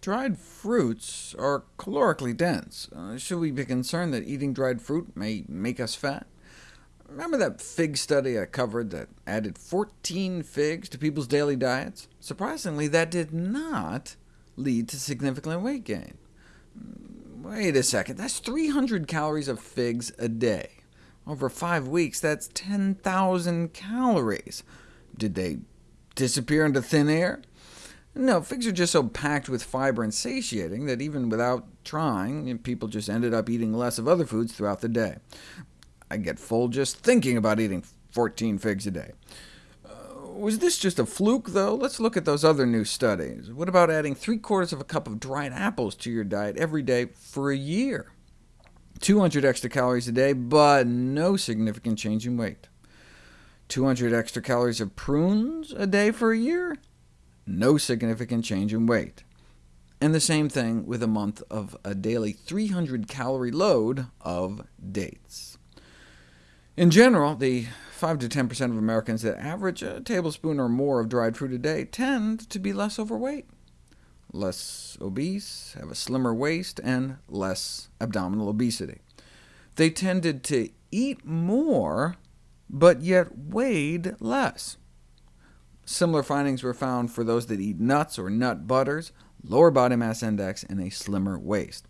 Dried fruits are calorically dense. Uh, should we be concerned that eating dried fruit may make us fat? Remember that fig study I covered that added 14 figs to people's daily diets? Surprisingly, that did not lead to significant weight gain. Wait a second, that's 300 calories of figs a day. Over five weeks, that's 10,000 calories. Did they disappear into thin air? No, figs are just so packed with fiber and satiating that even without trying, people just ended up eating less of other foods throughout the day. I get full just thinking about eating 14 figs a day. Uh, was this just a fluke, though? Let's look at those other new studies. What about adding three-quarters of a cup of dried apples to your diet every day for a year? 200 extra calories a day, but no significant change in weight. 200 extra calories of prunes a day for a year? No significant change in weight. And the same thing with a month of a daily 300-calorie load of dates. In general, the 5 to 10% of Americans that average a tablespoon or more of dried fruit a day tend to be less overweight, less obese, have a slimmer waist, and less abdominal obesity. They tended to eat more, but yet weighed less. Similar findings were found for those that eat nuts or nut butters, lower body mass index, and a slimmer waist.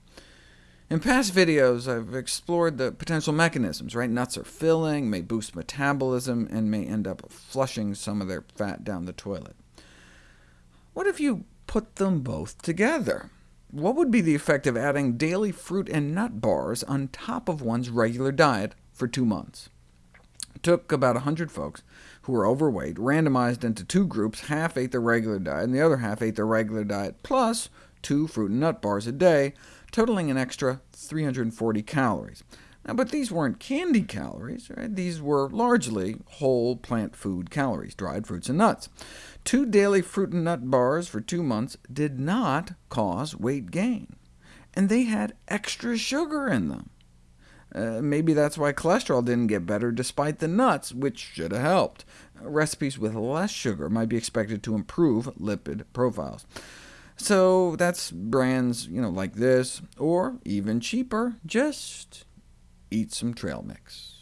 In past videos, I've explored the potential mechanisms. Right? Nuts are filling, may boost metabolism, and may end up flushing some of their fat down the toilet. What if you put them both together? What would be the effect of adding daily fruit and nut bars on top of one's regular diet for two months? Took about 100 folks who were overweight, randomized into two groups, half ate their regular diet, and the other half ate their regular diet, plus two fruit and nut bars a day, totaling an extra 340 calories. Now, but these weren't candy calories. Right? These were largely whole plant food calories, dried fruits and nuts. Two daily fruit and nut bars for two months did not cause weight gain, and they had extra sugar in them. Uh, maybe that's why cholesterol didn't get better despite the nuts, which should have helped. Uh, recipes with less sugar might be expected to improve lipid profiles. So that's brands you know, like this, or even cheaper, just eat some trail mix.